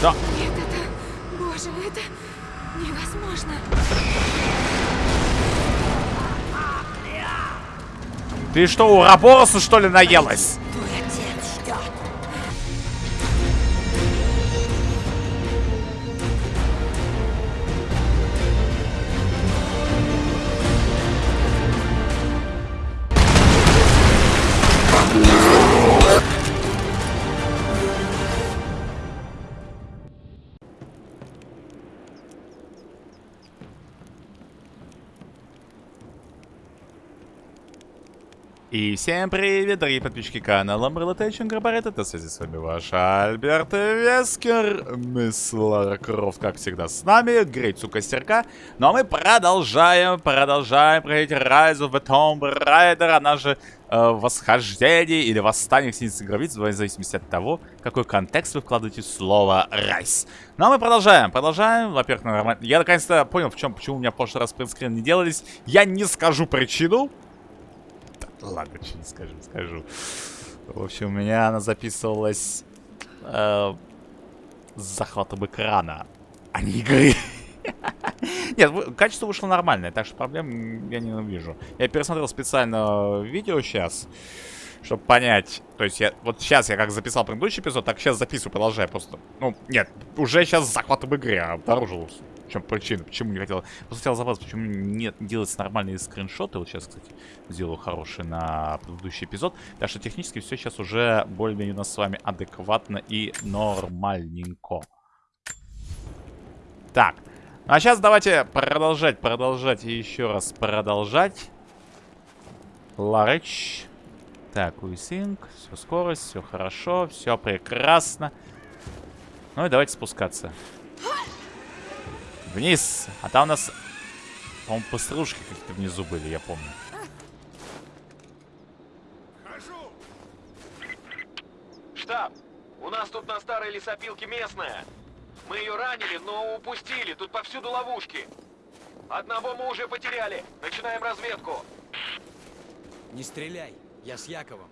Да. Нет, это... Боже, это невозможно. Ты что, у Рабороса, что ли, наелась? И всем привет, дорогие подписчики канала Umbrella Tech Инкорпорет. Это связи с вами ваш Альберт Вескер. Мисс Лара Крофт, как всегда, с нами. Грейцу Костерка. Ну а мы продолжаем, продолжаем проходить Rise of the Tomb Raider. Она же э, восхождение или восстание Синицы Гравиц, в зависимости от того, какой контекст вы вкладываете в слово Rise. Ну а мы продолжаем, продолжаем. Во-первых, нормально. Я наконец-то понял, в чем, почему у меня в прошлый раз принтскрин не делались. Я не скажу причину. Ладно, что не скажу, скажу. В общем, у меня она записывалась э, с захватом экрана, а не игры. Нет, качество вышло нормальное, так что проблем я не увижу. Я пересмотрел специально видео сейчас, чтобы понять. То есть я вот сейчас я как записал предыдущий эпизод, так сейчас записываю, продолжаю просто. Ну, нет, уже сейчас захват в игре обнаружил. Чем причина, почему не хотел. Просто хотел забраться, почему нет делать нормальные скриншоты. Вот сейчас, кстати, сделаю хороший на предыдущий эпизод. Так что технически все сейчас уже более-менее у нас с вами адекватно и нормальненько. Так. Ну, а сейчас давайте продолжать, продолжать и еще раз продолжать. Ларыч. Так, уисинг. Все скорость, все хорошо, все прекрасно. Ну и давайте спускаться. Вниз. А там у нас, по-моему, постружки какие-то внизу были, я помню. Хожу. Штаб, у нас тут на старой лесопилке местная. Мы ее ранили, но упустили. Тут повсюду ловушки. Одного мы уже потеряли. Начинаем разведку. Не стреляй, я с Яковом.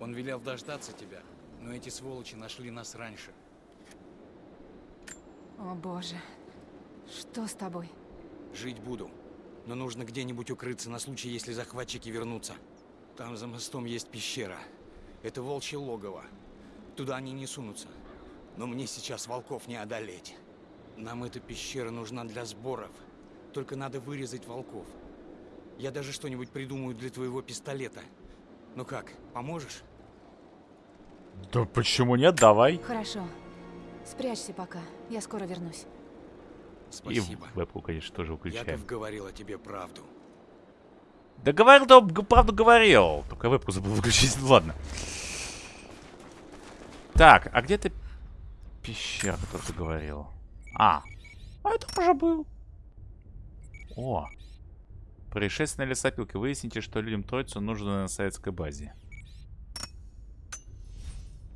Он велел дождаться тебя, но эти сволочи нашли нас раньше. О боже. Что с тобой? Жить буду, но нужно где-нибудь укрыться на случай, если захватчики вернутся. Там за мостом есть пещера. Это волчье логово. Туда они не сунутся. Но мне сейчас волков не одолеть. Нам эта пещера нужна для сборов. Только надо вырезать волков. Я даже что-нибудь придумаю для твоего пистолета. Ну как, поможешь? Да почему нет? Давай. Хорошо. Спрячься пока. Я скоро вернусь. Спасибо. И вебку, конечно, тоже выключаем. Яков говорил о тебе правду. Да говорил, да, правду говорил. Только вебку забыл выключить. Ладно. Так, а где ты пещера, которую ты говорил? А, а это уже был. О. Происшествие на лесопилке. Выясните, что людям троицу нужно на советской базе.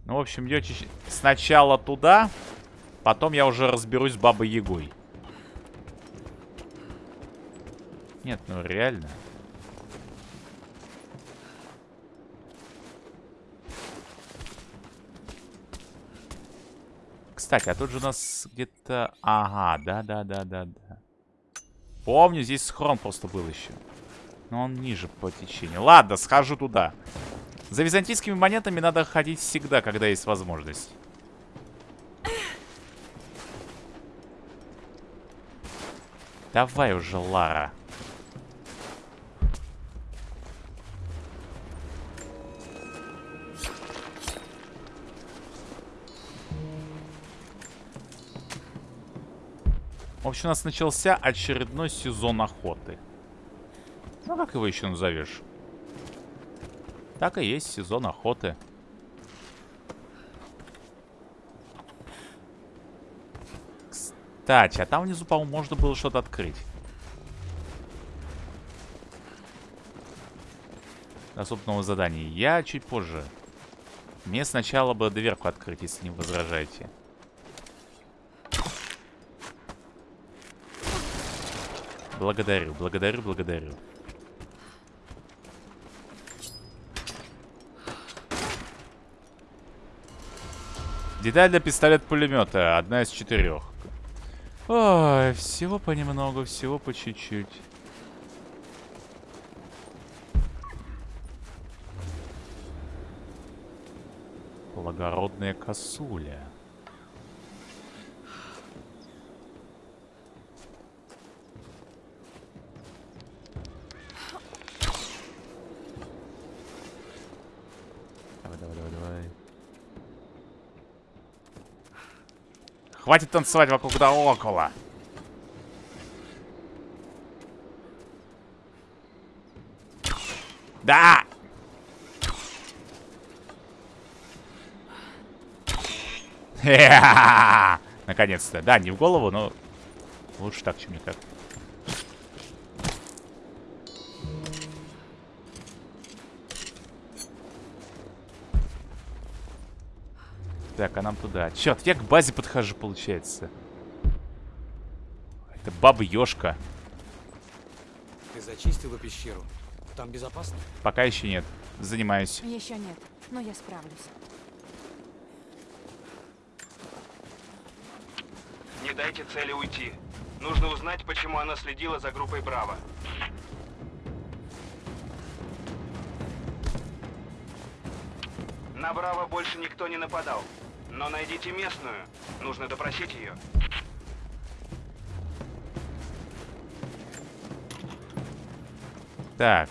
Ну, в общем, идете сначала туда, потом я уже разберусь с Бабой Ягой. Нет, ну реально. Кстати, а тут же у нас где-то... Ага, да-да-да-да-да. Помню, здесь схрон просто был еще. Но он ниже по течению. Ладно, схожу туда. За византийскими монетами надо ходить всегда, когда есть возможность. Давай уже, Лара. Общем, у нас начался очередной сезон охоты. Ну, как его еще назовешь? Так и есть сезон охоты. Кстати, а там внизу, по-моему, можно было что-то открыть. Доступного задания. Я чуть позже. Мне сначала бы дверку открыть, если не возражаете. Благодарю, благодарю, благодарю. Деталь для пистолет-пулемета. Одна из четырех. Ой, всего понемногу, всего по чуть-чуть. Благородная косуля. Давай, давай, давай, давай. Хватит танцевать вокруг да около. Да! Наконец-то. Да, не в голову, но лучше так, чем никак. Так, а нам туда. Черт, я к базе подхожу, получается. Это баба-ёшка. Ты зачистила пещеру? Там безопасно? Пока еще нет. Занимаюсь. Еще нет, но я справлюсь. Не дайте цели уйти. Нужно узнать, почему она следила за группой Браво. На Браво больше никто не нападал. Но найдите местную. Нужно допросить ее. Так.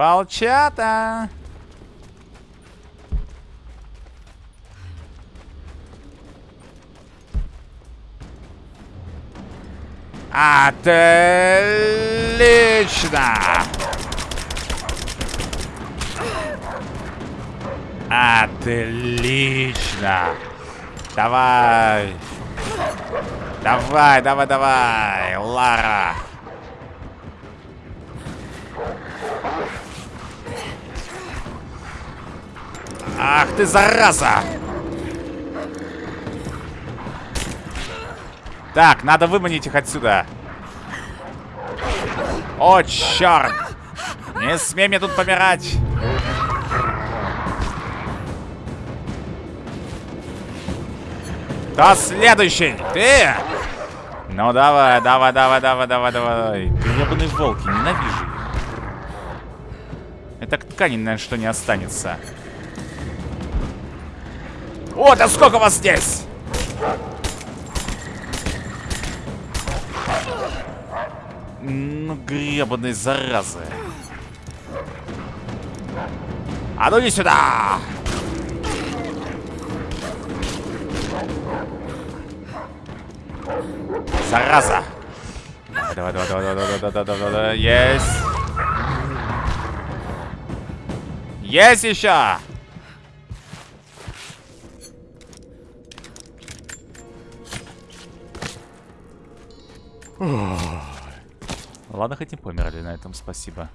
Волчата! Отлично! Отлично! Давай! Давай, давай, давай! Лара! Ах ты, зараза! Так, надо выманить их отсюда. О, черт! Не смей мне тут помирать! Кто следующий? Ты! Ну давай, давай, давай, давай, давай, давай. Гребаные волки, ненавижу. Это ткани, наверное, что не останется. О, да сколько вас здесь? Ну, гребаные заразы. А ну иди сюда! Зараза! Давай, давай, давай, давай, давай, давай, давай, давай, есть! Есть еще! Ладно, хоть не померли на этом, спасибо.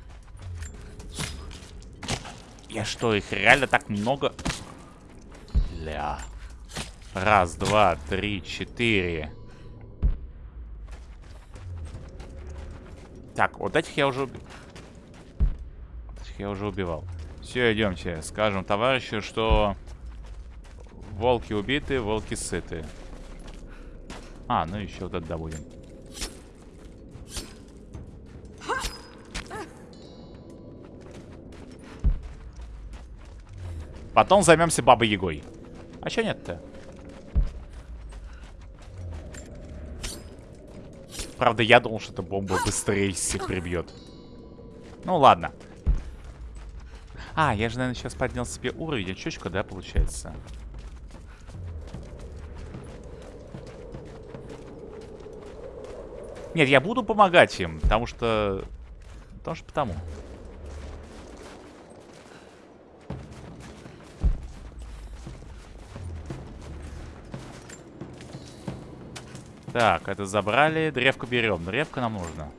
Я что, их реально так много? Ля. Раз, два, три, четыре. Так, вот этих я уже. Этих я уже убивал. Все, идемте. Скажем товарищу, что волки убиты, волки сыты. А, ну еще вот это будем. Потом займемся Бабой Ягой. А чё нет-то? Правда, я думал, что эта бомба быстрее всех прибьет. Ну, ладно. А, я же, наверное, сейчас поднял себе уровень очечка, да, получается? Нет, я буду помогать им, потому что... Потому что потому. Так, это забрали. Древко берем. Древко нам нужно.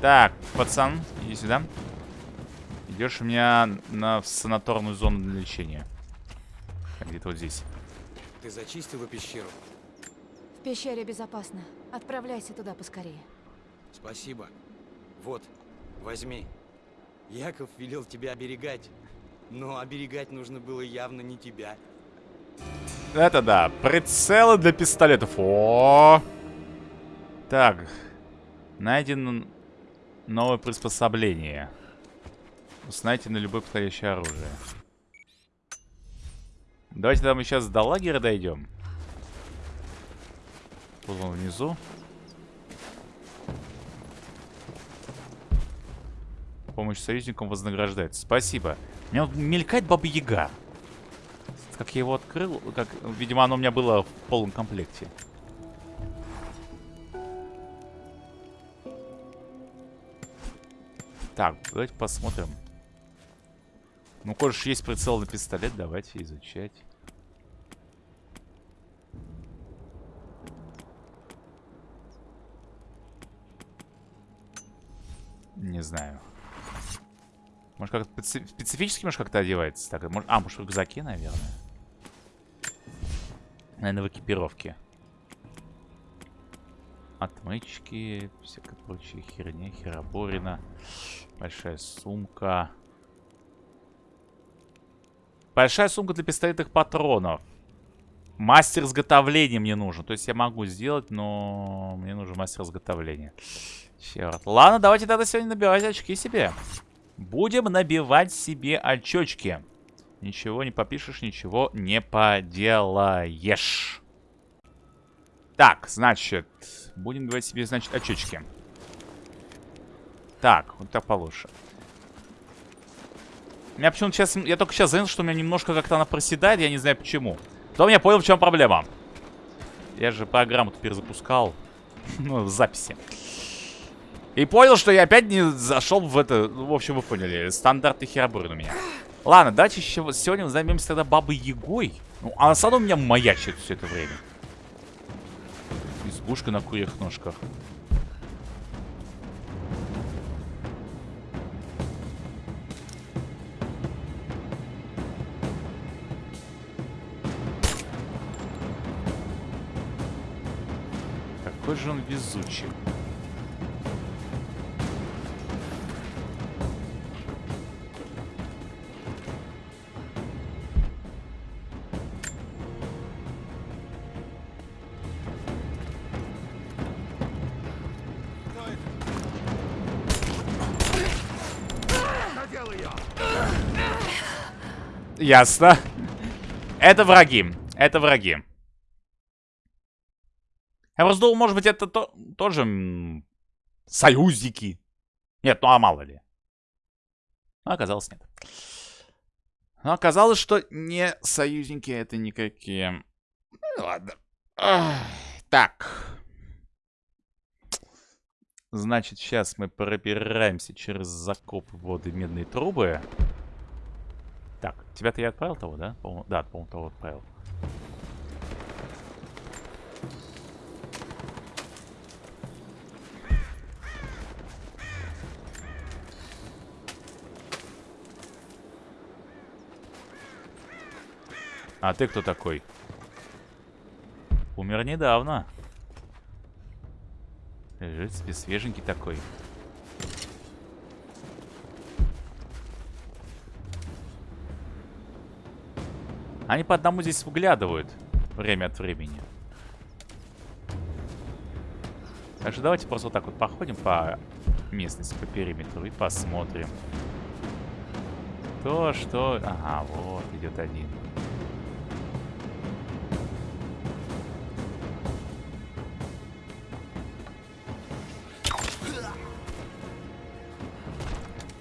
Так, пацан, иди сюда. Идешь у меня на в санаторную зону для лечения. Где-то вот здесь. Ты зачистила пещеру? В пещере безопасно. Отправляйся туда поскорее. Спасибо. Вот, возьми. Яков велел тебя оберегать. Но оберегать нужно было явно не тебя. Это да. Прицелы для пистолетов. О! Так. Найдено новое приспособление. Узнайте на любое подходящее оружие. Давайте там сейчас до лагеря дойдем. Вот он внизу. Помощь союзникам вознаграждается. Спасибо. Меня вот мелькает Баба Яга. Как я его открыл, как, видимо, оно у меня было в полном комплекте. Так, давайте посмотрим. Ну, коль есть прицел на пистолет, давайте изучать. Не знаю. Может, как-то специфически, может, как-то одевается? Так, может... А, может, в рюкзаке, наверное. Наверное, в экипировке. Отмычки, всякая прочая херня, хероборина. Большая сумка. Большая сумка для пистолетных патронов. Мастер изготовления мне нужен. То есть я могу сделать, но мне нужен мастер изготовления. Черт. Ладно, давайте тогда сегодня набивать очки себе. Будем набивать себе очечки. Ничего не попишешь, ничего не поделаешь. Так, значит, будем набивать себе, значит, очечки. Так, вот так получше. У меня почему-то сейчас... Я только сейчас заметил, что у меня немножко как-то она проседает, я не знаю почему. Потом я понял, в чем проблема. Я же программу перезапускал. ну, в записи. И понял, что я опять не зашел в это... Ну, в общем, вы поняли. Стандартный херобурин у меня. Ладно, давайте еще сегодня займемся тогда бабой Егой. Ну, она сама у меня маячит все это время. Избушка на курьих ножках. Какой же он везучий. Ясно. Это враги. Это враги. Я просто думал, может быть, это то, тоже союзники. Нет, ну а мало ли. Но оказалось, нет. Но оказалось, что не союзники это никакие. Ну, ладно. Ах, так. Значит, сейчас мы пробираемся через закоп воды медные трубы. Тебя-то я отправил того, да? По да, по-моему, того отправил. А ты кто такой? Умер недавно. Лежит себе свеженький такой. Они по одному здесь выглядывают время от времени. Так что давайте просто вот так вот походим по местности, по периметру и посмотрим. То, что... Ага, вот идет один.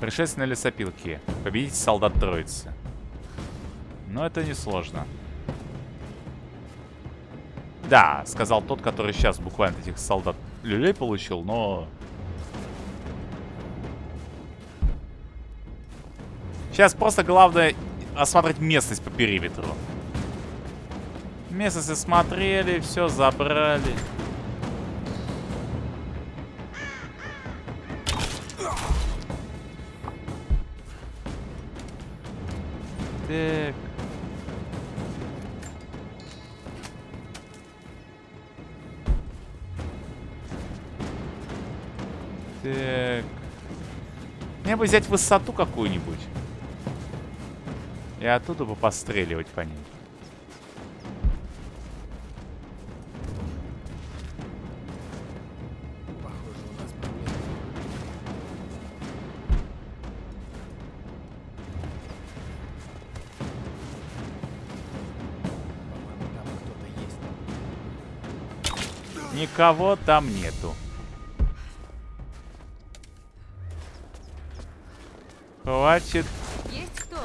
Пришествие на лесопилке. Победите солдат троицы. Но это не сложно. Да, сказал тот, который сейчас буквально этих солдат люлей получил, но... Сейчас просто главное осмотреть местность по периметру. Местность осмотрели, все забрали. Так. Бы взять высоту какую-нибудь. И оттуда бы постреливать по ней. Никого там нету. Хватит. Есть кто?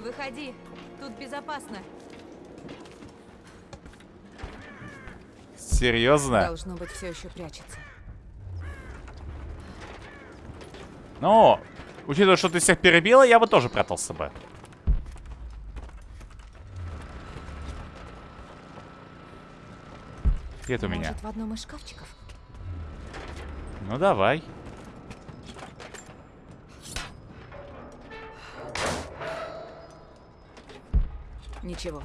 Выходи. Тут безопасно. Серьезно? Должно быть, все еще прячется. Ну, учитывая, что ты всех перебила, я бы тоже прятался бы. Где это у меня? Может, в одном из шкафчиков? Ну давай. Ничего.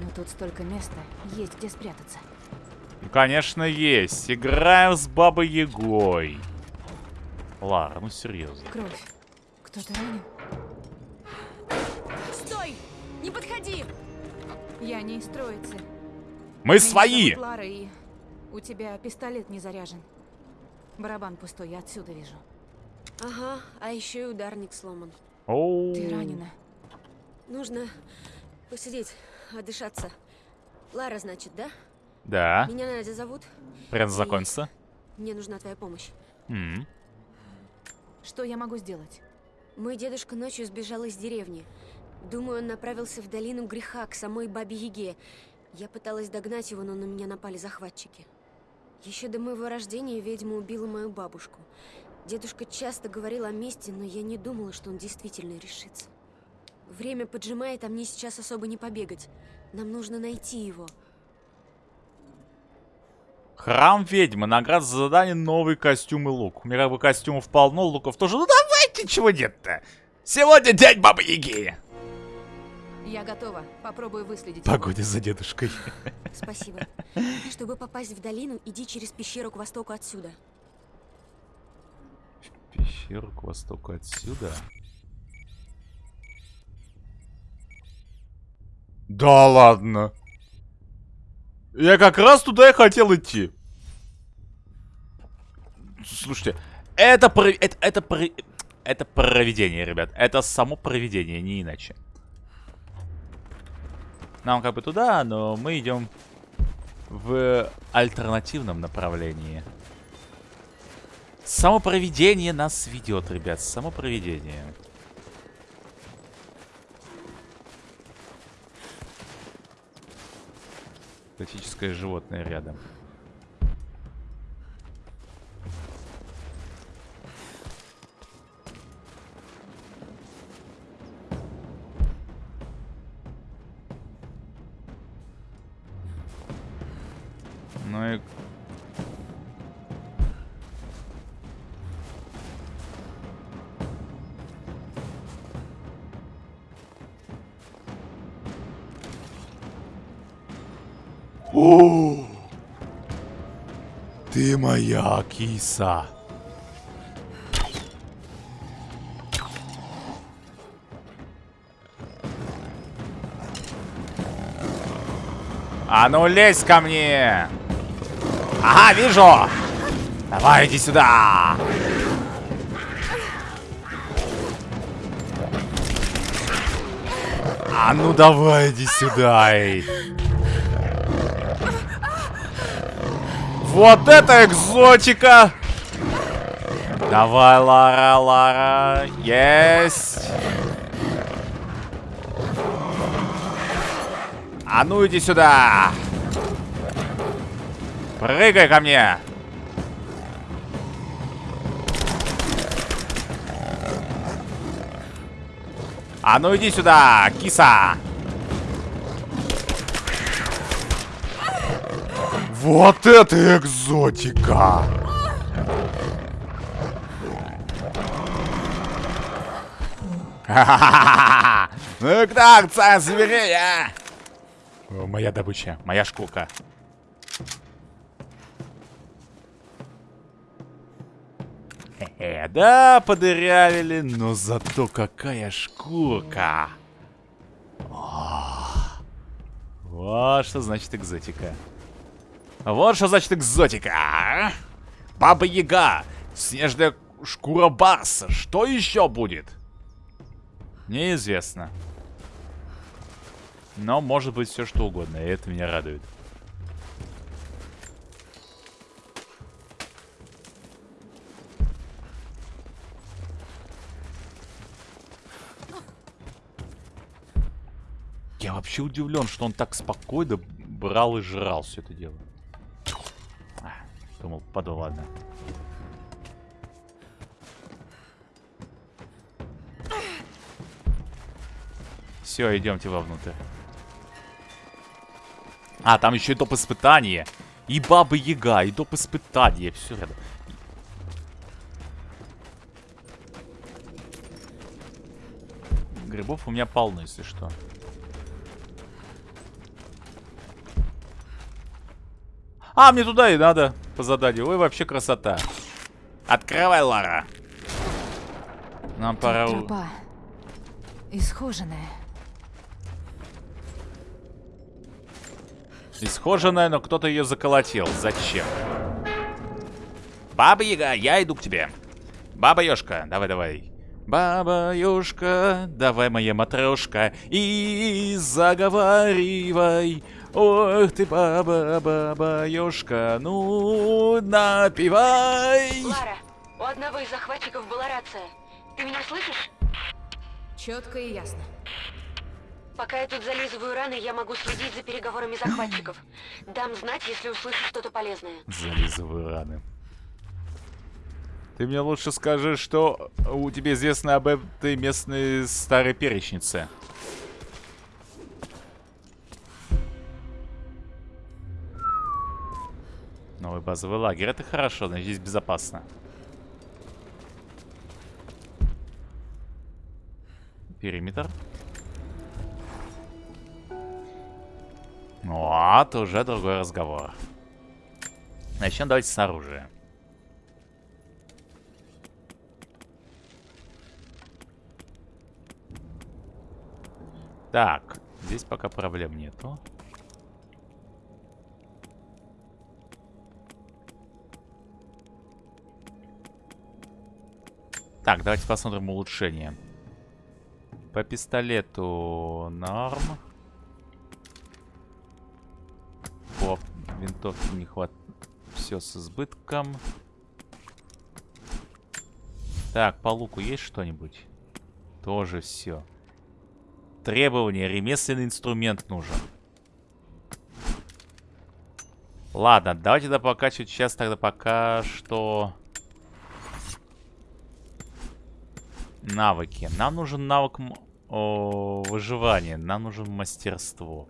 Но тут столько места. Есть где спрятаться. Ну, конечно, есть. Играем с Бабой Ягой. Лара, ну серьезно. Кровь. Кто-то ранен? Стой! Не подходи! Я не из троицы. Мы Меня свои! Лара, и у тебя пистолет не заряжен. Барабан пустой, я отсюда вижу. Ага, а еще и ударник сломан. Оу. Ты ранена. Нужно посидеть, отдышаться. Лара, значит, да? Да, Меня Надя зовут. прям закончится. Мне нужна твоя помощь. М. Что я могу сделать? Мой дедушка ночью сбежал из деревни. Думаю, он направился в долину греха, к самой Бабе Яге. Я пыталась догнать его, но на меня напали захватчики. Еще до моего рождения ведьма убила мою бабушку. Дедушка часто говорил о мести, но я не думала, что он действительно решится. Время поджимает, а мне сейчас особо не побегать. Нам нужно найти его. Храм ведьмы. Наград за задание новый костюм и лук. У меня как бы костюмов полно, луков тоже. Ну давайте, чего нет-то? Сегодня день Бабы Яги. Я готова. Попробую выследить. его. Погоди за дедушкой. Спасибо. Чтобы попасть в долину, иди через пещеру к востоку отсюда. Пещеру к востоку отсюда. Да ладно. Я как раз туда и хотел идти. Слушайте, это, про- это, это, про- это проведение, ребят. Это само проведение, не иначе. Нам как бы туда, но мы идем в альтернативном направлении. Само проведение нас ведет, ребят. Само проведение. Экзотическое животное рядом. Ну и Моя киса. А ну лезь ко мне! Ага, вижу! Давай, иди сюда! А ну давай, иди сюда, эй! Вот это экзотика! Давай, Лара, Лара. Есть. А ну иди сюда. Прыгай ко мне. А ну иди сюда, киса. Вот это экзотика! Ну так, царь зверей, а! Моя добыча, моя шкурка. Хе-хе, да, подырявили, но зато какая шкурка. О, вот что значит экзотика. Вот что значит экзотика. а? Баба Яга, снежная шкура барса. Что еще будет? Неизвестно. Но может быть все что угодно, и это меня радует. Я вообще удивлен, что он так спокойно брал и жрал все это дело. Думал, паду, ладно. Все, идемте вовнутрь. А, там еще и доп. испытание. И Баба Яга, и доп. испытание. Все рядом. Грибов у меня полно, если что. А, мне туда и надо по заданию. Ой, вообще красота. Открывай, Лара. Нам пора... Тропа. Исхоженная. Исхоженная, но кто-то ее заколотил. Зачем? Баба Яга, я иду к тебе. Баба Ёшка, давай-давай. Баба Ёшка, давай, моя матрешка, и заговаривай. Ох ты, баба, баба Ёшка, ну, напивай. Лара, у одного из захватчиков была рация. Ты меня слышишь? Четко и ясно. Пока я тут зализываю раны, я могу следить за переговорами захватчиков. Дам знать, если услышу что-то полезное. Зализываю раны. Ты мне лучше скажи, что у тебя известно об этой местной старой перечнице. Новый базовый лагерь. Это хорошо, значит здесь безопасно. Периметр. Вот, уже другой разговор. Начнем давайте с оружия. Так, здесь пока проблем нету. Так, давайте посмотрим улучшение. По пистолету норм. По винтовке не хватает. Все с избытком. Так, по луку есть что-нибудь? Тоже все. Требование. Ремесленный инструмент нужен. Ладно, давайте тогда покачивать сейчас тогда пока что... Навыки. Нам нужен навык выживания. Нам нужен мастерство.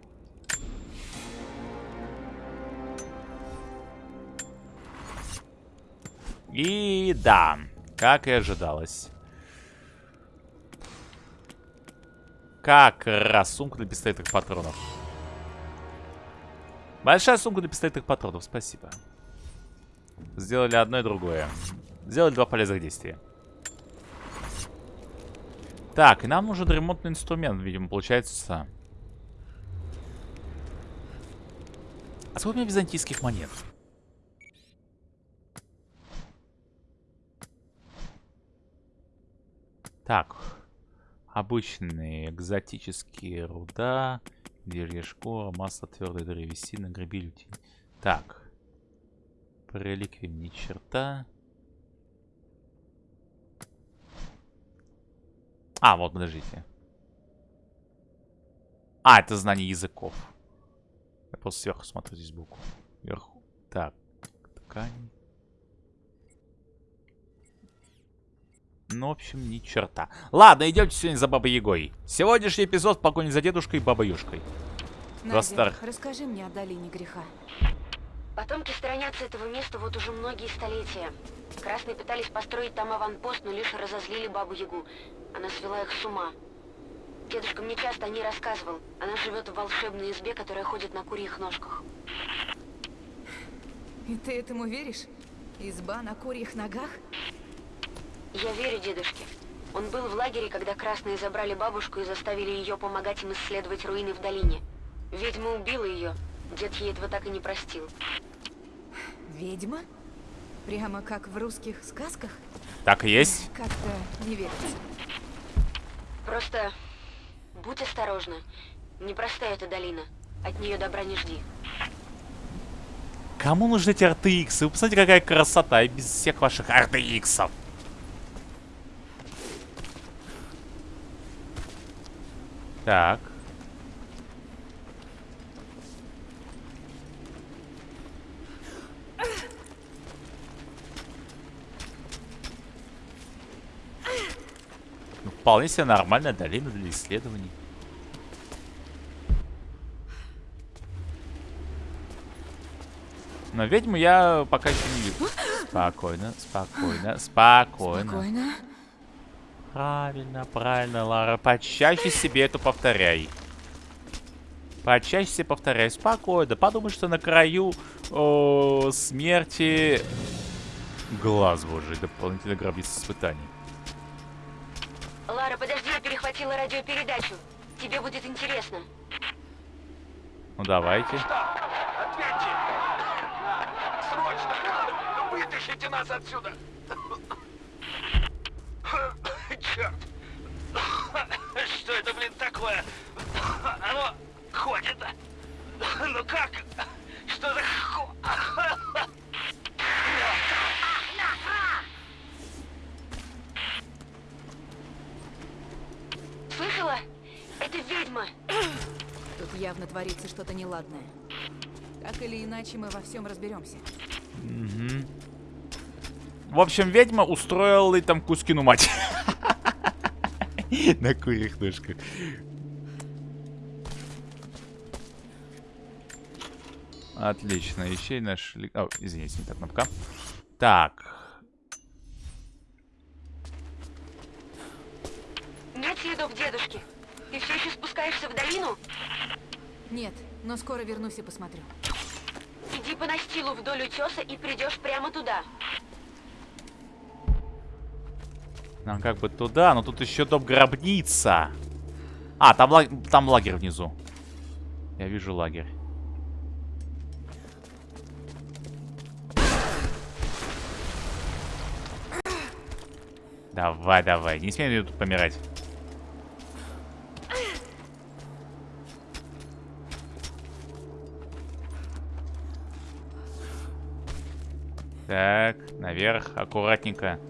И да, как и ожидалось. Как раз сумка для пистолетных патронов. Большая сумка для пистолетных патронов, спасибо. Сделали одно и другое. Сделали два полезных действия. Так, и нам нужен ремонтный инструмент, видимо, получается. А сколько у меня византийских монет? Так. Обычные экзотические руда, дерья шкура, масло твердой древесины, грабилютин. Так. По ни черта. А, вот, подождите. А, это знание языков. Я просто сверху смотрю здесь букву. Вверху. Так. Ткань. Ну, в общем, ни черта. Ладно, идемте сегодня за Бабой Ягой. Сегодняшний эпизод в погоне за дедушкой и Бабой Юшкой. Надя, расскажи мне о долине греха. Потомки сторонятся этого места вот уже многие столетия. Красные пытались построить там аванпост, но лишь разозлили Бабу Ягу. Она свела их с ума. Дедушка мне часто о ней рассказывал. Она живет в волшебной избе, которая ходит на курьих ножках. И ты этому веришь? Изба на курьих ногах? Я верю дедушке. Он был в лагере, когда красные забрали бабушку и заставили ее помогать им исследовать руины в долине. Ведьма убила ее. Дед ей этого так и не простил. Ведьма? Прямо как в русских сказках? Так и есть. Как-то не верится. Просто будь осторожна. Непростая эта долина. От нее добра не жди. Кому нужны эти RTX? Вы посмотрите, какая красота, и без всех ваших RTX. Так. Ну, вполне себе нормальная долина для исследований. Но ведьму я пока еще не вижу. Спокойно, спокойно, спокойно. Спокойно. Правильно, правильно, Лара. Почаще себе это повторяй. Почаще себе повторяй. Спокойно. Подумай, что на краю о, смерти глаз божий. Дополнительно гробница испытаний. Перехватила радиопередачу. Тебе будет интересно. Ну давайте. Что? Ответьте! Срочно! Вытащите нас отсюда! Черт! Что это, блин, такое? Оно ходит. Ну как? Что за ху... Слышала? Это ведьма. Тут явно творится что-то неладное. Так или иначе, мы во всем разберемся. Мгм. В общем, ведьма устроила и там Кузькину мать. На курьих ножках. Отлично, ищей нашли... О, извините, не та кнопка. Так. Нет следов дедушки. Ты все еще спускаешься в долину? Нет, но скоро вернусь и посмотрю. Иди по настилу вдоль утеса и придешь прямо туда. Нам как бы туда, но тут еще дом гробница. А, там, лаг- там лагерь внизу. Я вижу лагерь. Давай, давай. Не смей мне тут помирать. Так, наверх, аккуратненько.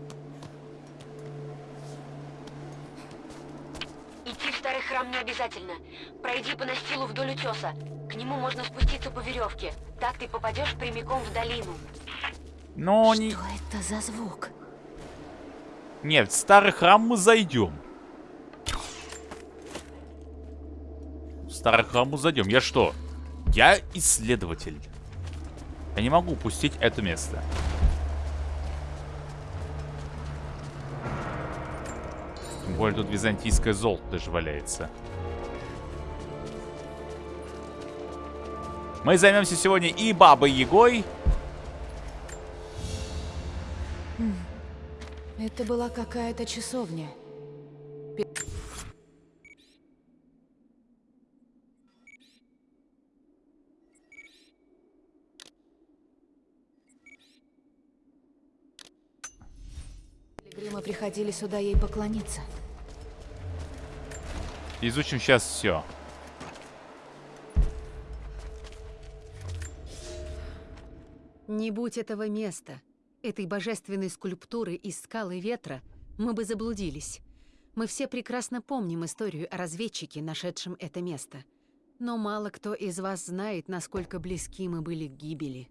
Идти в старый храм не обязательно. Пройди по настилу вдоль утеса. К нему можно спуститься по веревке. Так ты попадешь прямиком в долину. Но не... Что это за звук? Нет, в старый храм мы зайдем. В старый храм мы зайдем. Я что? Я исследователь. Я не могу упустить это место. Тем более тут византийское золото даже валяется. Мы займемся сегодня и Бабой Ягой. Это была какая-то часовня. Приходили сюда ей поклониться. Изучим сейчас все. Не будь этого места, этой божественной скульптуры из скалы ветра, мы бы заблудились. Мы все прекрасно помним историю о разведчике, нашедшем это место. Но мало кто из вас знает, насколько близки мы были к гибели.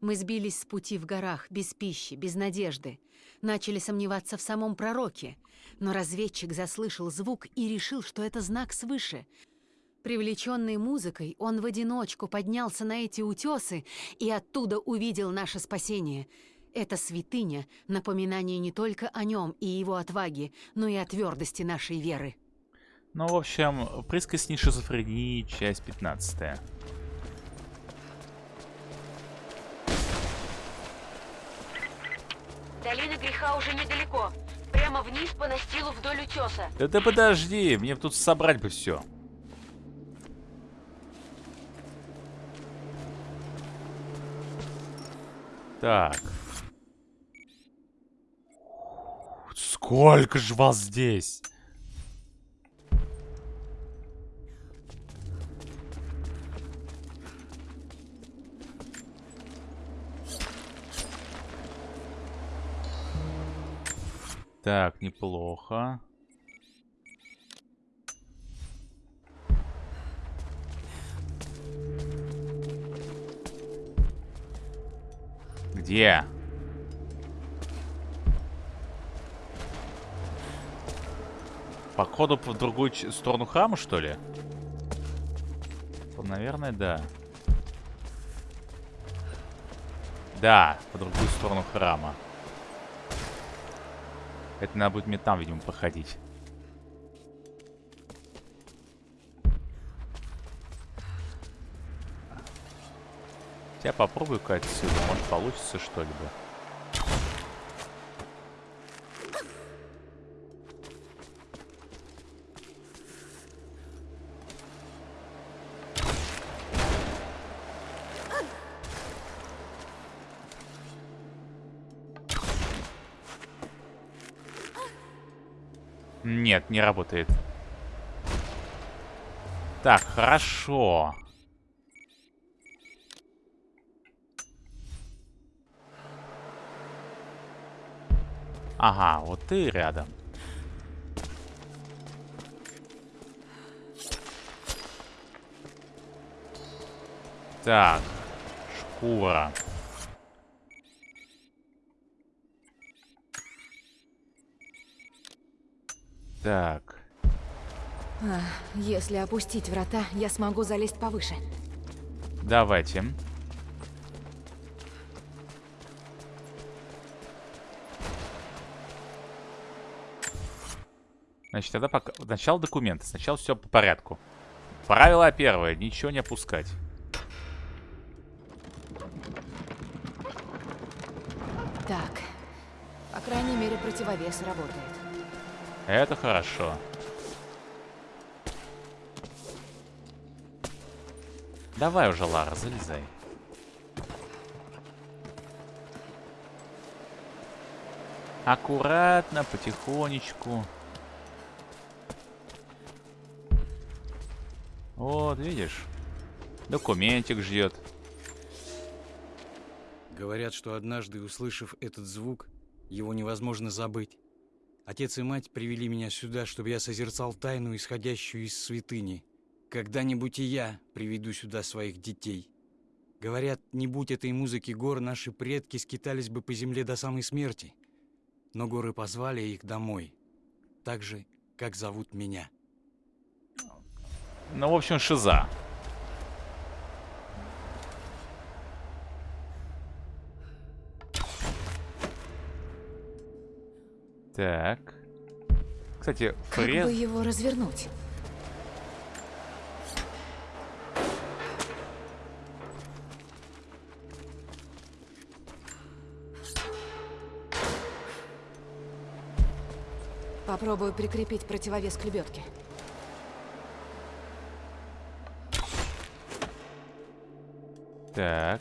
Мы сбились с пути в горах, без пищи, без надежды. Начали сомневаться в самом пророке. Но разведчик заслышал звук и решил, что это знак свыше. Привлеченный музыкой, он в одиночку поднялся на эти утесы и оттуда увидел наше спасение. Эта святыня — напоминание не только о нем и его отваге, но и о твердости нашей веры. Ну, в общем, присказни шизофрении, часть 15. Долина греха уже недалеко. Прямо вниз по настилу вдоль утеса. Да ты подожди, мне тут собрать бы все. Так. Сколько же вас здесь? Так, неплохо. Где? Походу в другую сторону храма, что ли? Наверное, да. Да, по другую сторону храма. Это надо будет мне там, видимо, походить. Я попробую-ка отсюда. Может, получится что-либо. Нет, не работает. Так, хорошо. Ага, вот ты рядом. Так, шкура. Так, если опустить врата, я смогу залезть повыше. давайте. Значит, тогда пока... Сначала документы. Сначала все по порядку. Правило первое. Ничего не опускать. Так. По крайней мере, противовес работает. Это хорошо. Давай уже, Лара, залезай. Аккуратно, потихонечку. Вот, видишь? Документик ждет. Говорят, что однажды, услышав этот звук, его невозможно забыть. Отец и мать привели меня сюда, чтобы я созерцал тайну, исходящую из святыни. Когда-нибудь и я приведу сюда своих детей. Говорят, не будь этой музыки гор, наши предки скитались бы по земле до самой смерти. Но горы позвали их домой. Так же, как зовут меня. Ну, в общем, шиза. Так. Кстати, Как фрез... бы его развернуть? Попробую прикрепить противовес к лебедке. Так.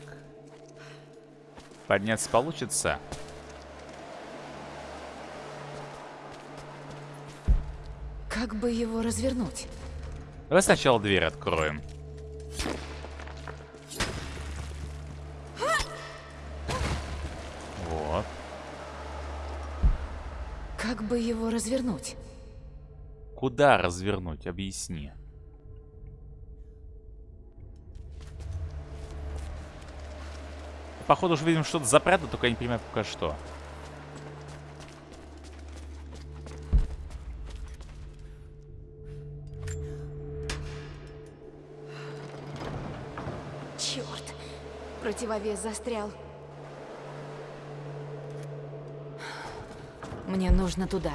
Подняться получится? Бы его развернуть? Давай сначала дверь откроем. Вот. Как бы его развернуть? Куда развернуть? Объясни. Походу уже видим что-то запрятано, только я не понимаю пока что. противовес застрял. Мне нужно туда.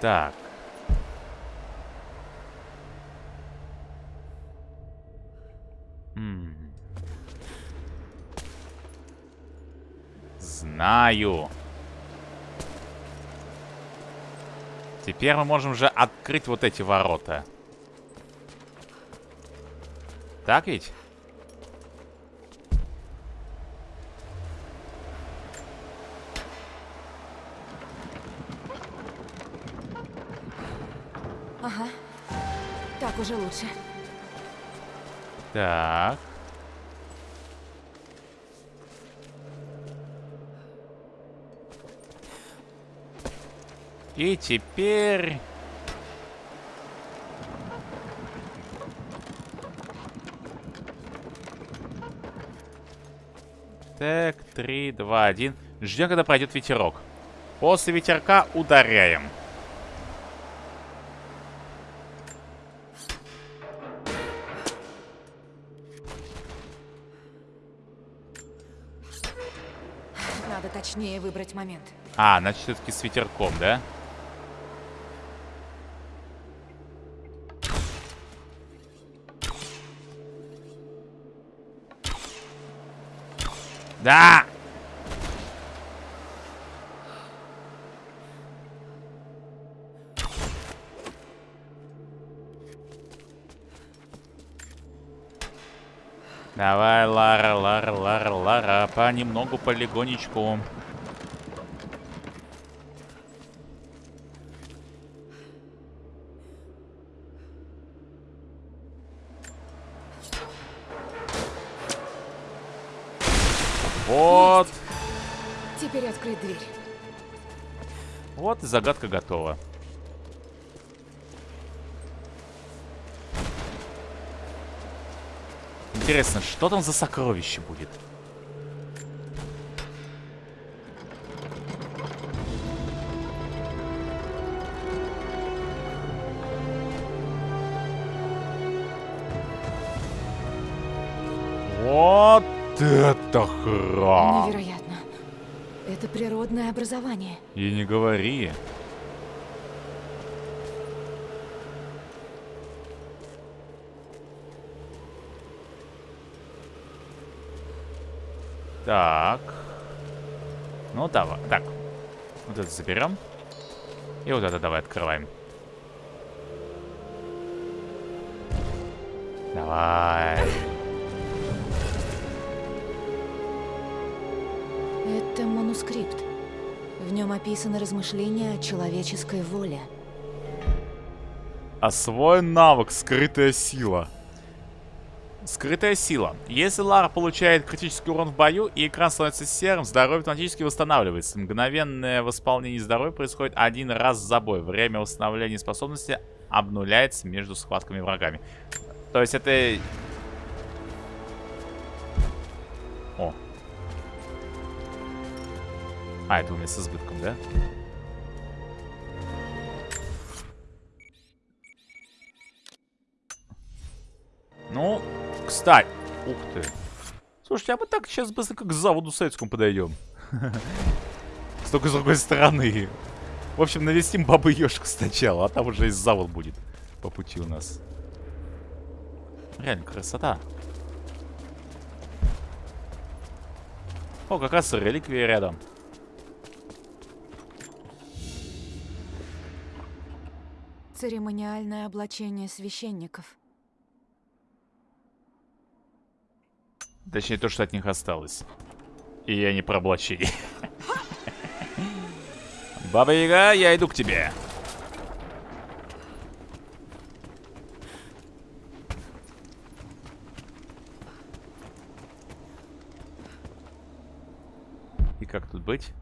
Так. М -м. Знаю. Теперь мы можем же открыть вот эти ворота. Так ведь? Ага. Так уже лучше. Так. И теперь... Так, 3, 2, 1. Ждем, когда пройдет ветерок. После ветерка ударяем. Надо точнее выбрать момент. А, значит, все-таки с ветерком, да? Да! Давай, Лара, Лара, Лара, Лара, понемногу, полигонечку. Вот. Теперь открыть дверь. Вот и загадка готова. Интересно, что там за сокровище будет? Вот это храм! Невероятно. Это природное образование. И не говори. Так. Ну, давай. Так. Вот это заберем. И вот это давай открываем. Давай. Манускрипт. В нем описаны размышления о человеческой воле. Освоен навык «Скрытая сила». Скрытая сила. Если Лара получает критический урон в бою и экран становится серым, здоровье автоматически восстанавливается. Мгновенное восполнение здоровья происходит один раз за бой. Время восстановления способности обнуляется между схватками врагами. То есть это... О. А, это у меня с избытком, да? Ну, кстати. Ух ты. Слушайте, а мы так сейчас быстро как к заводу советскому подойдем. Только с другой стороны. В общем, навестим бабу Ёшку сначала, а там уже и завод будет по пути у нас. Реально, красота. О, как раз реликвия рядом. Церемониальное облачение священников. Точнее, то, что от них осталось. И я не про облачение. Баба Яга, я иду к тебе. И как тут быть?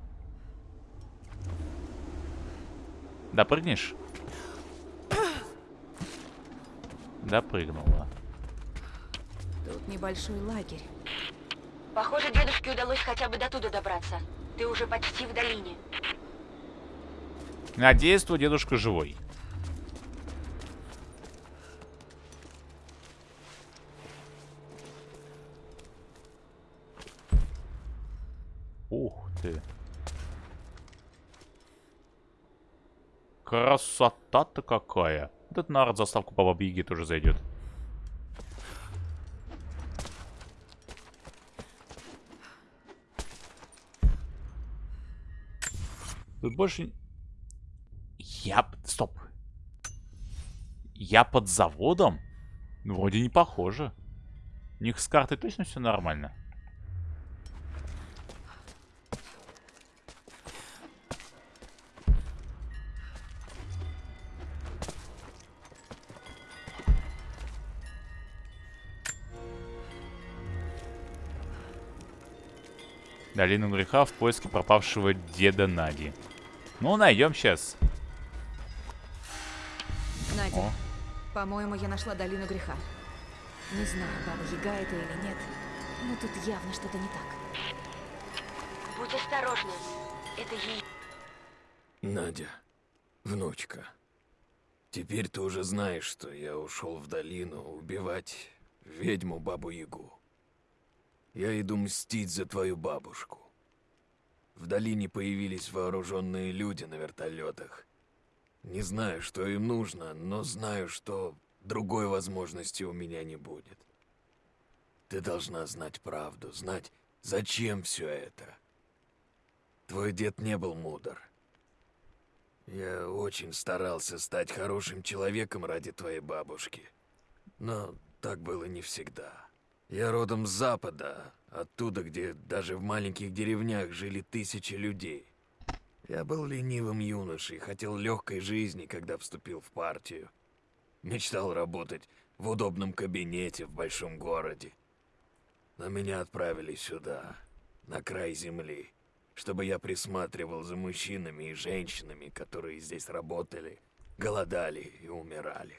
Допрыгнешь? Допрыгнула. Тут небольшой лагерь. Похоже, дедушке удалось хотя бы до туда добраться. Ты уже почти в долине. Надеюсь, твой дедушка живой. Ух ты. красота-то какая. Этот народ заставку по Бабе Яге тоже зайдет. Тут больше... Я... Стоп. Я под заводом? Вроде не похоже. У них с картой точно все нормально. Долину греха в поиске пропавшего деда Нади. Ну, найдем сейчас. Надя, по-моему, я нашла долину греха. Не знаю, баба Яга это или нет, но тут явно что-то не так. Будь осторожна. Это ей. Надя, внучка. Теперь ты уже знаешь, что я ушел в долину убивать ведьму Бабу Ягу. Я иду мстить за твою бабушку. В долине появились вооруженные люди на вертолетах. Не знаю, что им нужно, но знаю, что другой возможности у меня не будет. Ты должна знать правду, знать, зачем все это. Твой дед не был мудр. Я очень старался стать хорошим человеком ради твоей бабушки. Но так было не всегда. Я родом с Запада, оттуда, где даже в маленьких деревнях жили тысячи людей. Я был ленивым юношей, хотел легкой жизни, когда вступил в партию. Мечтал работать в удобном кабинете в большом городе. Но меня отправили сюда, на край земли, чтобы я присматривал за мужчинами и женщинами, которые здесь работали, голодали и умирали.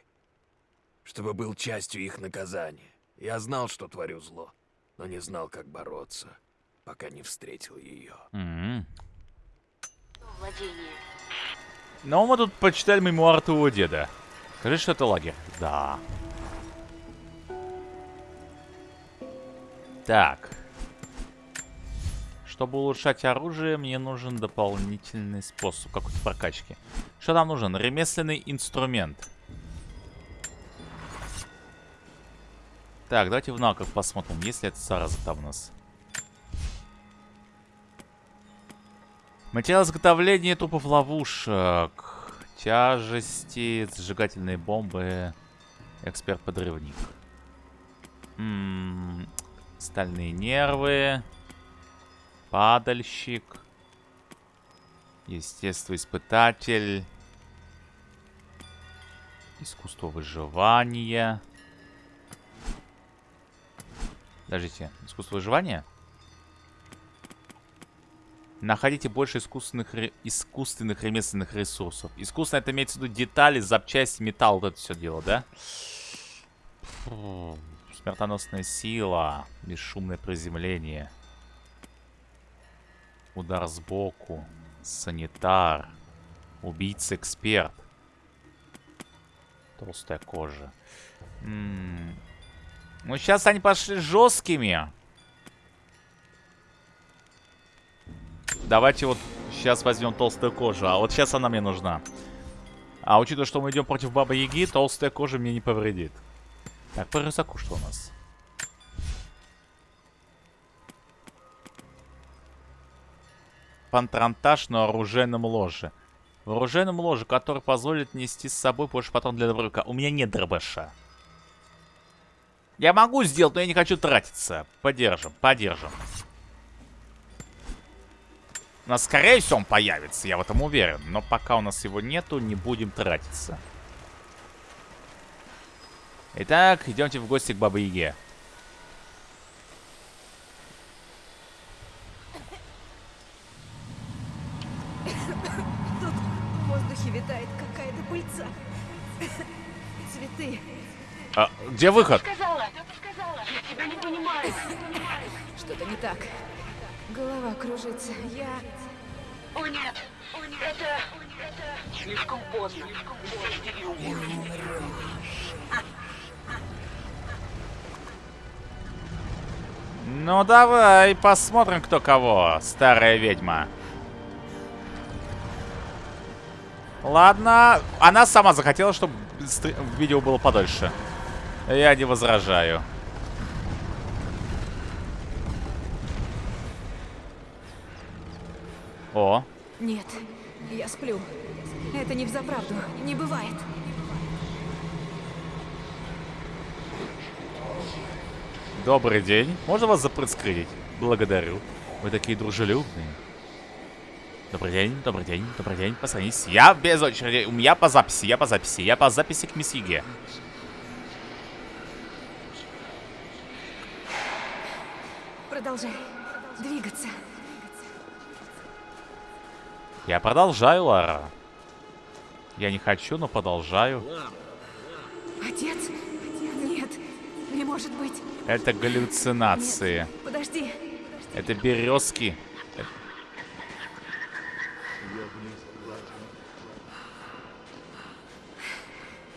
Чтобы был частью их наказания. Я знал, что творю зло, но не знал, как бороться, пока не встретил ее. М. Владение. Ну, мы тут почитали мемуар твоего деда. Скажи, что это лагерь. Да. Так. Чтобы улучшать оружие, мне нужен дополнительный способ какой-то прокачки. Что нам нужен? Ремесленный инструмент. Так, давайте в навыках посмотрим, есть ли это зараза там у нас. Материал изготовления трупов ловушек. Тяжести, зажигательные бомбы. Эксперт-подрывник. М, Стальные нервы. Падальщик. Естествоиспытатель. Искусство выживания. Подождите, искусство выживания? Находите больше искусственных, искусственных ремесленных ресурсов. Искусственно это имеется в виду детали, запчасти, металл, вот это все дело, да? Смертоносная сила, бесшумное приземление. Удар сбоку, санитар, убийца-эксперт. Толстая кожа. М, Ну, сейчас они пошли жесткими. Давайте вот сейчас возьмем толстую кожу. А вот сейчас она мне нужна. А учитывая, что мы идем против Бабы Яги, толстая кожа мне не повредит. Так, по рюкзаку что у нас? Пантрантаж на оружейном ложе. В оружейном ложе, который позволит нести с собой больше патрон для дробовика. У меня нет дробаша. Я могу сделать, но я не хочу тратиться. Подержим, подержим. У нас, скорее всего, он появится, я в этом уверен. Но пока у нас его нету, не будем тратиться. Итак, идемте в гости к Бабе Яге. Тут в воздухе витает какая-то пыльца. Цветы. А, где выход? Что-то не так. Голова кружится. Я... О нет, о нет. Это, это слишком поздно. Сядьте и умрите. Ну давай, посмотрим, кто кого, старая ведьма. Ладно. Она сама захотела, чтобы видео было подольше. Я не возражаю. О. Нет, я сплю. Это не взаправду. Не бывает. Добрый день. Можно вас запрыскрыть? Благодарю. Вы такие дружелюбные. Добрый день, добрый день, добрый день. Позвонись. Я без очереди. У меня по записи, я по записи. Я по записи к месье. Продолжай двигаться. Я продолжаю, Лара. Я не хочу, но продолжаю. Отец? Нет, не может быть. Это галлюцинации. Нет, подожди. Это березки.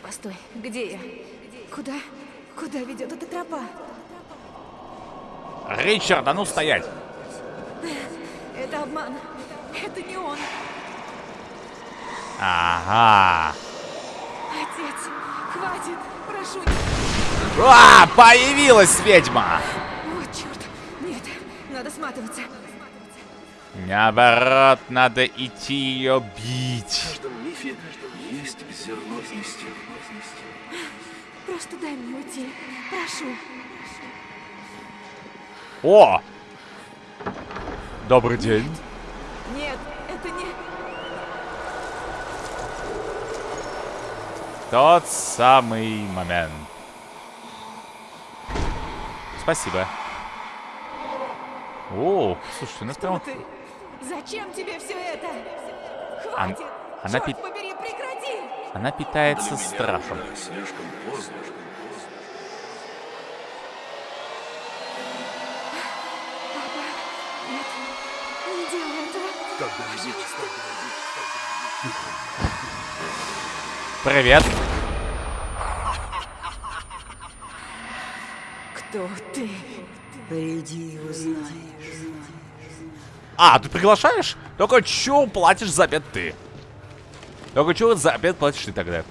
Постой, где я? Куда? Куда ведет эта тропа? Ричард, а ну стоять! Это обман. Это не он. Ага. Отец, хватит, прошу. А, появилась ведьма! Вот черт. Нет, надо сматываться. Наоборот, надо идти ее бить. В каждом мифе есть зерно истины. Просто дай мне уйти. Прошу. О! Добрый день. Нет, это не... Тот самый момент. Спасибо. О, слушай, у нас прям... Ты... Зачем тебе все это? Хватит! она Черт пи- побери, прекрати! Она питается страхом. Слишком поздно. Привет. Кто ты? Приди, узнаешь. А, ты приглашаешь? Только чё платишь за обед ты? Только чё за обед платишь ты тогда?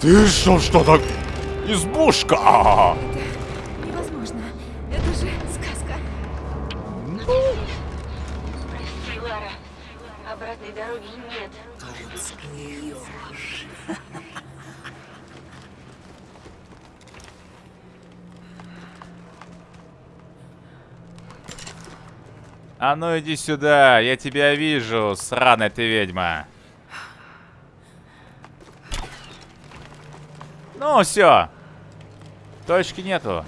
Ты что, что так? Избушка! А ну иди сюда, я тебя вижу, сраная ты ведьма. Ну, все. Точки нету.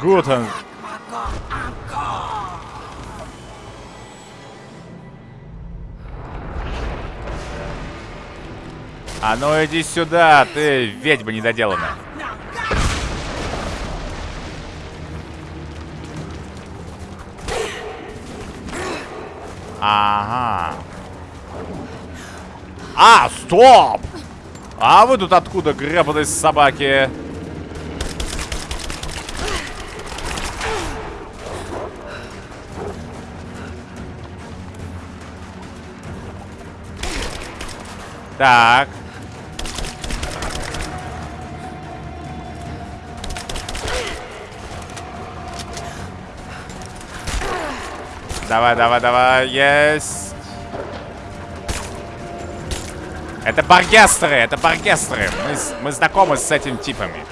Гутен. А ну иди сюда, ты ведьма недоделанная. Ага. А, стоп! А вы тут откуда, гребаные собаки? Так. Давай, давай, давай, есть. Это баргестеры, это баргестеры. Мы, мы знакомы с этими типами.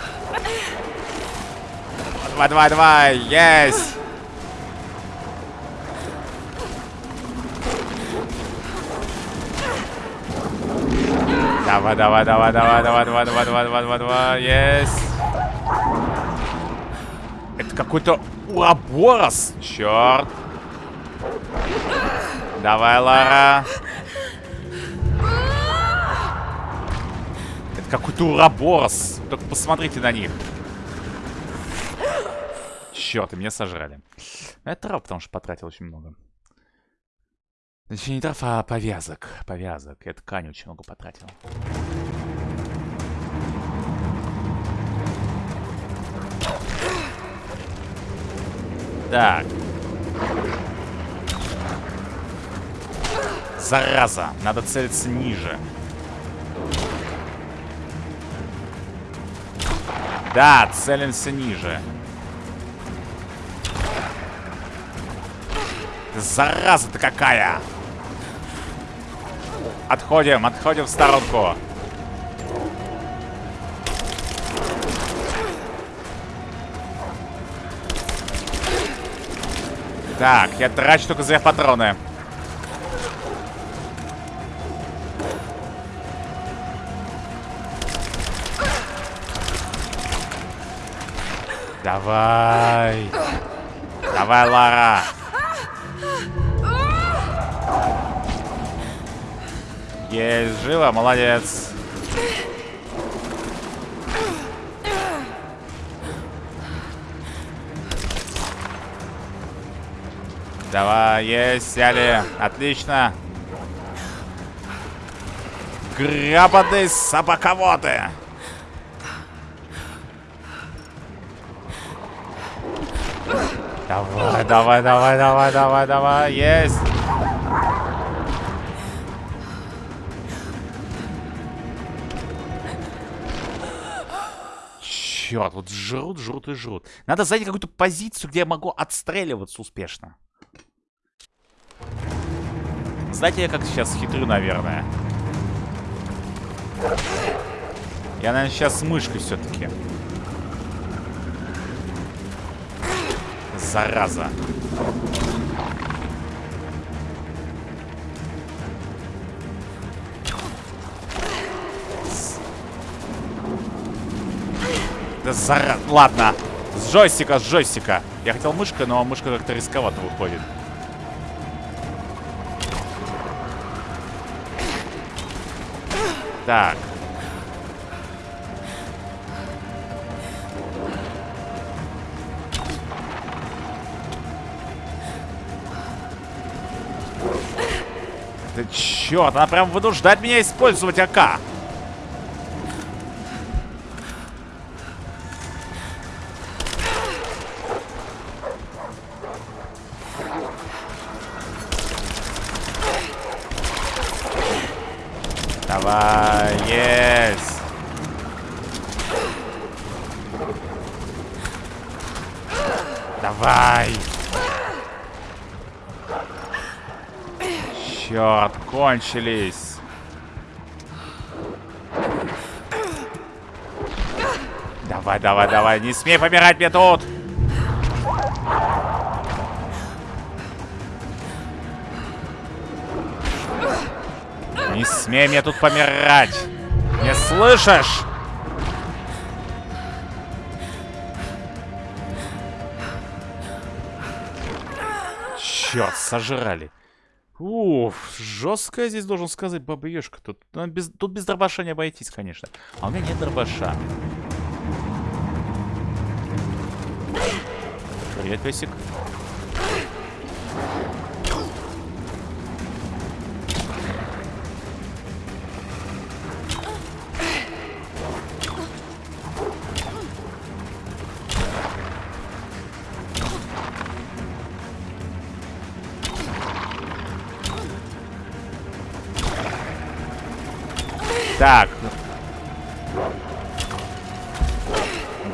Давай, давай, давай, есть. Давай, давай, давай, давай, давай, давай, давай, давай, давай, давай, давай, есть. Это какой-то уаборос, черт. Давай, Лара. Это какой-то уроборос. Только посмотрите на них. Черт, и меня сожрали. Это трав, потому что потратил очень много. Точнее, не трав, а повязок. Повязок. Я ткани очень много потратил. Так. Зараза, надо целиться ниже. Да, целимся ниже. Зараза-то какая! Отходим, отходим в сторонку. Так, я трачу только за патроны. Давай. Давай, Лара. Есть, живо, молодец. Давай, есть, сяли. Отлично. Грабады собаководы. Давай, давай, давай, давай, давай, есть. Черт, вот жрут, жрут и жрут. Надо занять какую-то позицию, где я могу отстреливаться успешно. Знаете, я как сейчас хитрю, наверное. Я, наверное, сейчас с мышкой все-таки. Зараза. Да зараза. Ладно. С джойстика, с джойстика. Я хотел мышкой, но мышка как-то рисковато выходит. Так. Да черт, она прям вынуждает меня использовать АК. Черт, кончились. Давай, давай, давай, не смей помирать мне тут. Не смей мне тут помирать. Не слышишь? Черт, сожрали. Уф, жесткая здесь, должен сказать, баба. Тут, ну, без, тут без дробаша не обойтись, конечно. А у меня нет дробаша. Привет, песик. Так.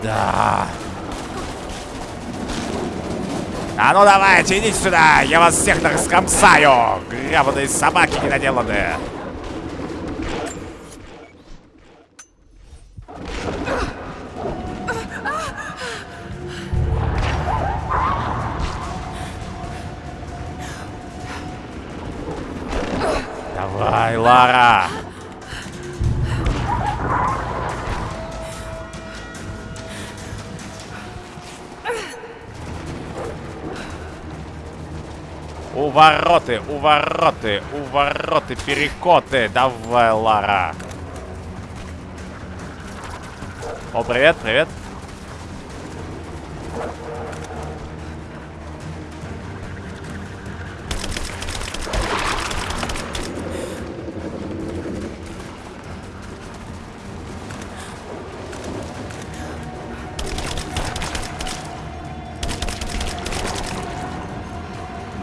Да. А ну давайте, идите сюда! Я вас всех раскомсаю! Гребаные собаки недоделанные! Давай, Лара! Увороты, увороты, увороты, перекоты. Давай, Лара. О, привет, привет.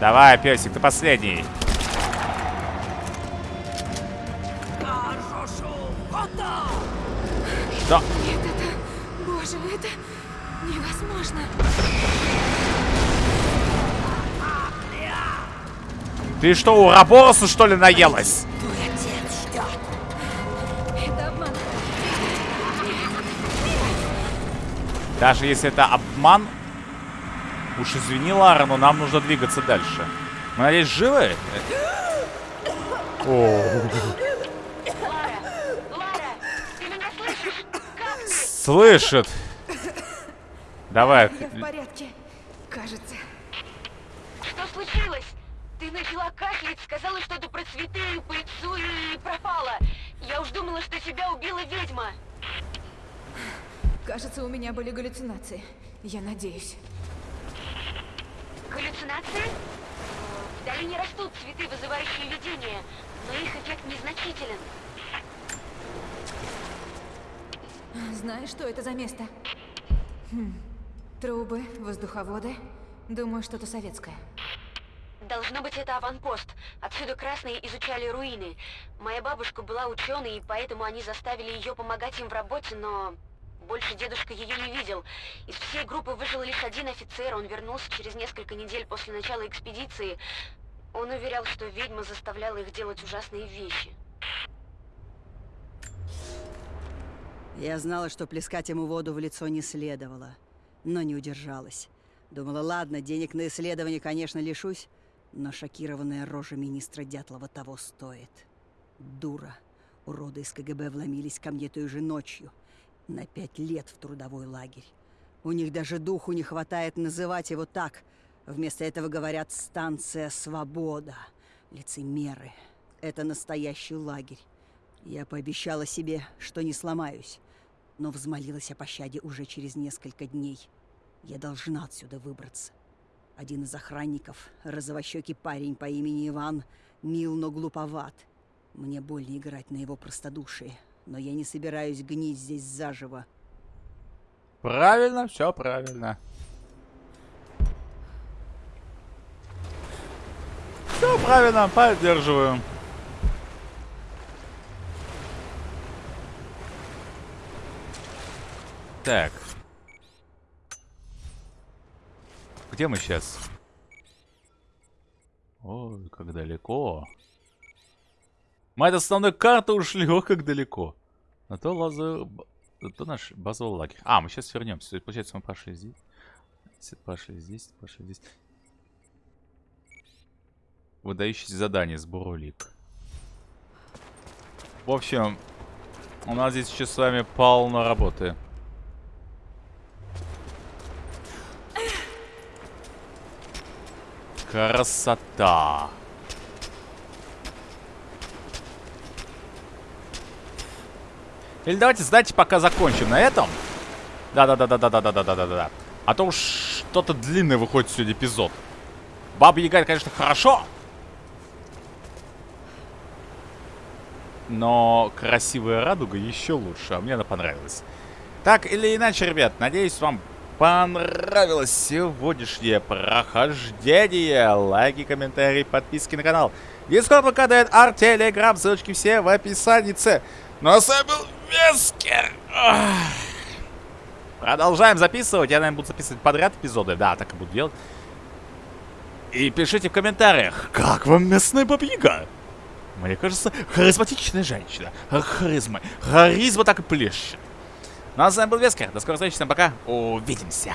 Давай, песик, ты последний. Что? Нет, это... Боже, это невозможно. Ты что, у Рабороса, что ли, наелась? Даже если это обман, уж извини, Лара, но нам нужно двигаться дальше. Мы, надеюсь, живы? О, Лара, ты меня слышишь? Как ты? слышит. Давай. Я в порядке. Кажется. Что случилось? Ты начала кашлять, сказала что-то про цветы, пыльцу и пропала. Я уж думала, что тебя убила ведьма. Кажется, у меня были галлюцинации. Я надеюсь. Галлюцинации? Э, В долине растут цветы, вызывающие видения, но их эффект незначителен. Знаешь, что это за место? Хм. Трубы, воздуховоды. Думаю, что-то советское. Должно быть, это аванпост. Отсюда красные изучали руины. Моя бабушка была ученой, и поэтому они заставили ее помогать им в работе, но больше дедушка ее не видел. Из всей группы выжил лишь один офицер, он вернулся через несколько недель после начала экспедиции. Он уверял, что ведьма заставляла их делать ужасные вещи. Я знала, что плескать ему воду в лицо не следовало, но не удержалась. Думала, ладно, денег на исследование, конечно, лишусь, но шокированная рожа министра Дятлова того стоит. Дура. Уроды из КГБ вломились ко мне той же ночью. На пять лет в трудовой лагерь. У них даже духу не хватает называть его так. Вместо этого говорят «станция Свобода». Лицемеры. Это настоящий лагерь. Я пообещала себе, что не сломаюсь, но взмолилась о пощаде уже через несколько дней. Я должна отсюда выбраться. Один из охранников, розовощекий парень по имени Иван, мил, но глуповат. Мне больно играть на его простодушие, но я не собираюсь гнить здесь заживо. Правильно, все правильно. Все правильно, поддерживаю. Так. Где мы сейчас? Ой, как далеко. Мы от основной карты ушли, ох, как далеко. На то лазу... Это наш базовый лагерь. А, мы сейчас вернемся. Получается, мы пошли здесь. Пошли здесь, пошли здесь. Выдающиеся задание, сбор улик. В общем, у нас здесь еще с вами полно работы. Красота. Или давайте, знаете, пока закончим на этом. Да-да-да-да-да-да-да-да-да-да. А то уж что-то длинное выходит сегодня эпизод. Баба Яга, конечно, хорошо. Но красивая радуга еще лучше. А мне она понравилась. Так или иначе, ребят, надеюсь, вам понравилось сегодняшнее прохождение. Лайки, комментарии, подписки на канал. Дискорд, ВК, арт, телеграм, ссылочки все в описании. Ну а с вами был Вескер. Продолжаем записывать. Я, наверное, буду записывать подряд эпизоды. Да, так и буду делать. И пишите в комментариях, как вам местная бабьяга? Мне кажется, харизматичная женщина. Харизма. Харизма так и плещет. Ну а с вами был Вескер. До скорой встречи. Всем пока. Увидимся.